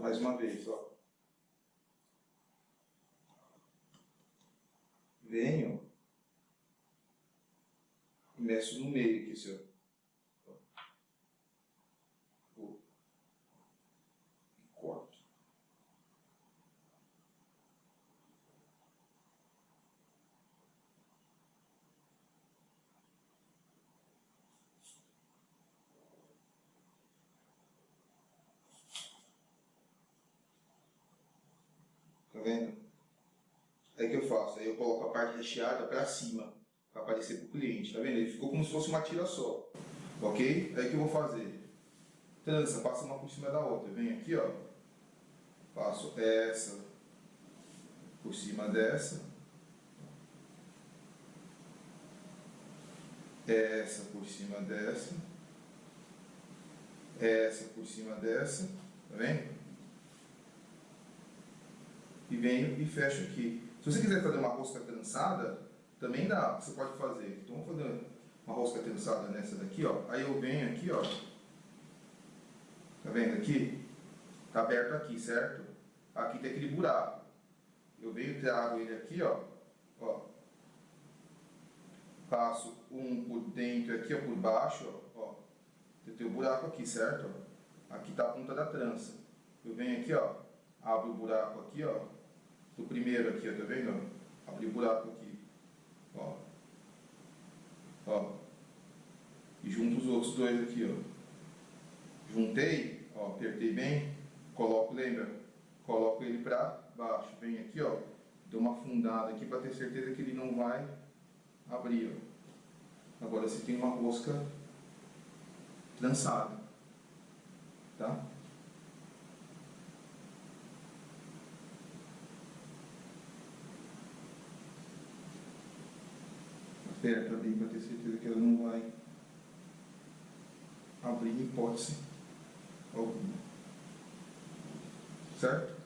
Mais uma vez, ó. Venho e meço no meio aqui, senhor. E corto. Tá vendo? Aí que eu faço? Aí eu coloco a parte recheada para cima, para aparecer para o cliente. Tá vendo? Ele ficou como se fosse uma tira só. Ok? Aí que eu vou fazer? Trança, passa uma por cima da outra. Vem aqui, ó. Passo essa por cima dessa. Essa por cima dessa. Essa por cima dessa. Tá vendo? E venho e fecho aqui. Se você quiser fazer uma rosca trançada, também dá, você pode fazer. Então vamos fazer uma rosca trançada nessa daqui, ó. Aí eu venho aqui, ó. Tá vendo aqui? Tá aberto aqui, certo? Aqui tem aquele buraco. Eu venho e trago ele aqui, ó. ó. Passo um por dentro aqui, ó, por baixo, ó. Tem o buraco aqui, certo? Aqui tá a ponta da trança. Eu venho aqui, ó. Abro o buraco aqui, ó do primeiro aqui, ó, tá vendo? Abri o buraco aqui, ó. Ó. E junto os outros dois aqui, ó. Juntei, ó, apertei bem, coloco, lembra? Coloco ele pra baixo, vem aqui, ó. Dou uma fundada aqui para ter certeza que ele não vai abrir, ó. Agora você tem uma rosca trançada, tá? Aperta bem para ter certeza que ela não vai abrir hipótese alguma. Certo?